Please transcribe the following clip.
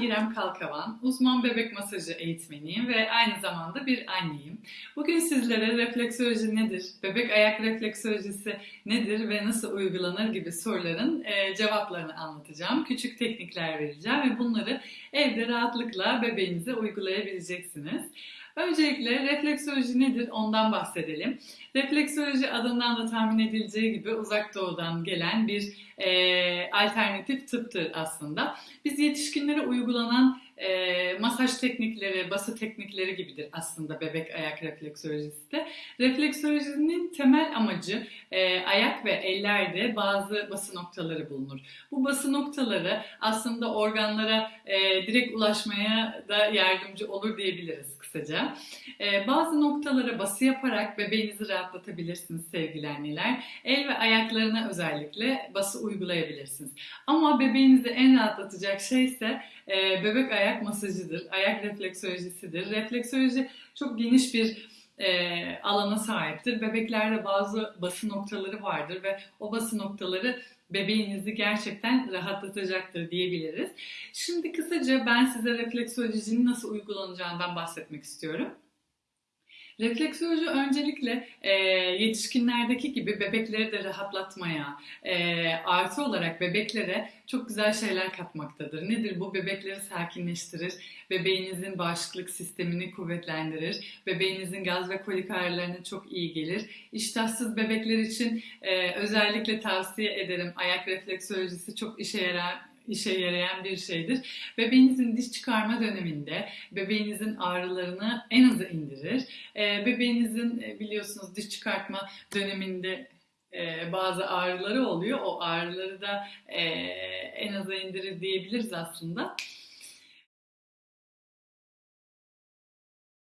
İrem Kalkavan, uzman bebek masajı eğitmeniyim ve aynı zamanda bir anneyim. Bugün sizlere refleksoloji nedir, bebek ayak refleksolojisi nedir ve nasıl uygulanır gibi soruların e, cevaplarını anlatacağım. Küçük teknikler vereceğim ve bunları evde rahatlıkla bebeğinize uygulayabileceksiniz. Öncelikle refleksoloji nedir ondan bahsedelim. Refleksoloji adından da tahmin edileceği gibi uzak doğudan gelen bir e, alternatif tıptır aslında. Biz yetişkinlere uygulanan e, masaj teknikleri, bası teknikleri gibidir aslında bebek ayak refleksolojisi de. Refleksolojinin temel amacı e, ayak ve ellerde bazı bası noktaları bulunur. Bu bası noktaları aslında organlara e, direkt ulaşmaya da yardımcı olur diyebiliriz kısaca. E, bazı noktalara bası yaparak bebeğinizi rahatlatabilirsiniz sevgili anneler. El ve ayaklarına özellikle bası uygulayabilirsiniz. Ama bebeğinizi en rahatlatacak şey ise e, bebek ayak masajıdır, ayak refleksolojisidir. Refleksoloji çok geniş bir e, alana sahiptir. Bebeklerde bazı bası noktaları vardır ve o bası noktaları bebeğinizi gerçekten rahatlatacaktır diyebiliriz. Şimdi kısaca ben size refleksolojinin nasıl uygulanacağından bahsetmek istiyorum. Refleksoloji öncelikle e, yetişkinlerdeki gibi bebekleri de rahatlatmaya, e, artı olarak bebeklere çok güzel şeyler katmaktadır. Nedir bu? Bebekleri sakinleştirir, bebeğinizin bağışıklık sistemini kuvvetlendirir, bebeğinizin gaz ve kolik ağrılarına çok iyi gelir. İştahsız bebekler için e, özellikle tavsiye ederim. Ayak refleksolojisi çok işe yarar işe yarayan bir şeydir. Bebeğinizin diş çıkarma döneminde bebeğinizin ağrılarını en aza indirir. Ee, bebeğinizin e, biliyorsunuz diş çıkartma döneminde e, bazı ağrıları oluyor. O ağrıları da e, en aza indirir diyebiliriz aslında.